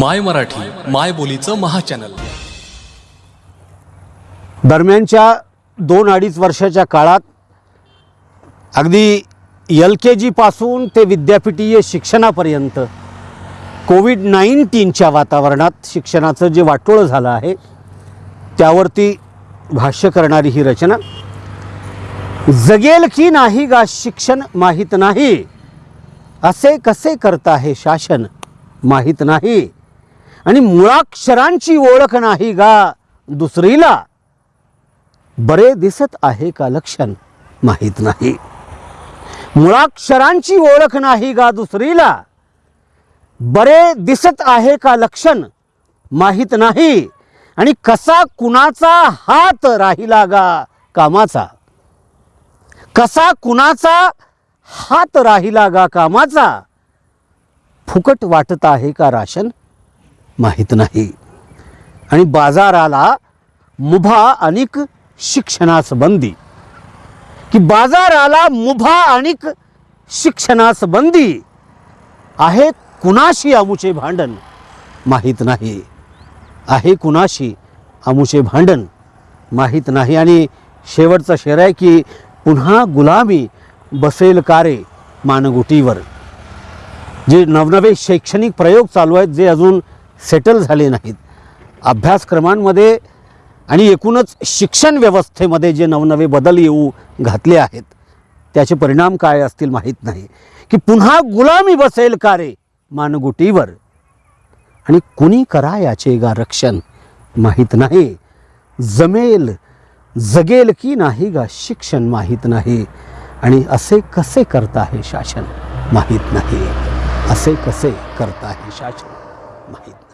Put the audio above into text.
माय मराठी माय बोलीचं महाचॅनल. दरम्यानच्या दोन अडीच वर्षाच्या काळात अगदी एल के जीपासून ते विद्यापीठीय शिक्षणापर्यंत कोविड नाईन्टीनच्या वातावरणात शिक्षणाचं जे वाटोळं झालं आहे त्यावरती भाष्य करणारी ही रचना. जगेल की नाही गा शिक्षण माहीत नाही असे कसे करता हे शासन माहीत नाही. आणि मुळाक्षरांची ओळख नाही गा दुसरीला. बरे दिसत आहे का लक्षण? माहीत नाही. मुळाक्षरांची ओळख नाही गा दुसरीला. बरे दिसत आहे का लक्षण? माहीत नाही. आणि कसा कुणाचा हात राहिला गा कामाचा? कसा कुणाचा हात राहिला गा कामाचा? फुकट वाटत आहे का राशन? माहीत नाही. आणि बाजाराला मुभा अनिक शिक्षणास बंदी की बाजाराला मुभा अनिक शिक्षणास बंदी आहे कुणाशी अमुचे भांडण? माहीत नाही. आहे कुणाशी अमुचे भांडण? माहीत नाही. आणि शेवटचा शेर आहे की पुन्हा गुलामी बसेल कारे मानगुटीवर? जे नवनवे शैक्षणिक प्रयोग चालू आहेत जे अजून सेटल झाले नाहीत. अभ्यासक्रमांमध्ये आणि एकूणच शिक्षण व्यवस्थेमध्ये जे नवनवे बदल येऊ घातले आहेत त्याचे परिणाम काय असतील माहीत नाही. की पुन्हा गुलामी बसेल का रे मानगुटीवर? आणि कुणी करा याचे गा रक्षण माहीत नाही. जमेल जगेल की नाही गा शिक्षण माहीत नाही. आणि असे कसे करता हे शासन माहीत नाही. असे कसे करता हे शासन माहीत नाही.